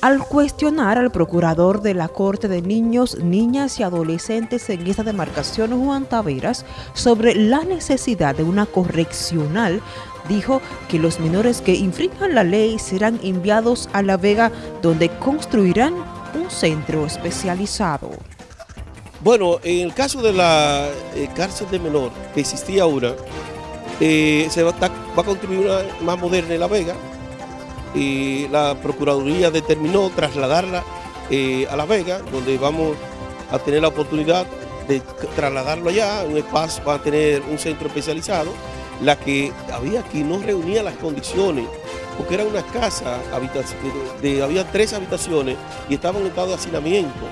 al cuestionar al procurador de la Corte de Niños, Niñas y Adolescentes en esta demarcación, Juan Taveras, sobre la necesidad de una correccional, dijo que los menores que infrinjan la ley serán enviados a La Vega, donde construirán un centro especializado. Bueno, en el caso de la eh, cárcel de menor que existía ahora, eh, se va, va a construir una más moderna en La Vega, y la Procuraduría determinó trasladarla eh, a La Vega, donde vamos a tener la oportunidad de trasladarlo allá, un espacio, va a tener un centro especializado, la que había aquí no reunía las condiciones, porque era una casa, de, había tres habitaciones y estaban en estado de hacinamiento,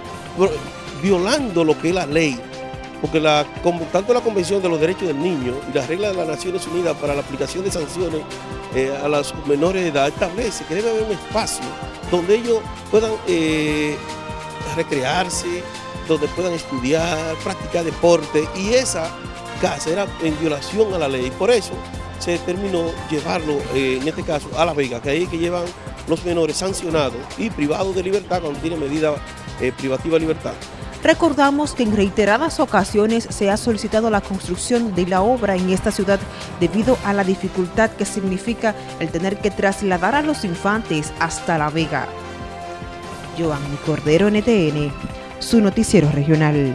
violando lo que es la ley porque tanto la Convención de los Derechos del Niño y las reglas de las Naciones Unidas para la aplicación de sanciones eh, a las menores de edad establece que debe haber un espacio donde ellos puedan eh, recrearse, donde puedan estudiar, practicar deporte y esa casa era en violación a la ley. Por eso se determinó llevarlo, eh, en este caso, a La Vega, que ahí que llevan los menores sancionados y privados de libertad cuando tienen medida privativa de libertad. Recordamos que en reiteradas ocasiones se ha solicitado la construcción de la obra en esta ciudad debido a la dificultad que significa el tener que trasladar a los infantes hasta La Vega. Joanny Cordero, NTN, su noticiero regional.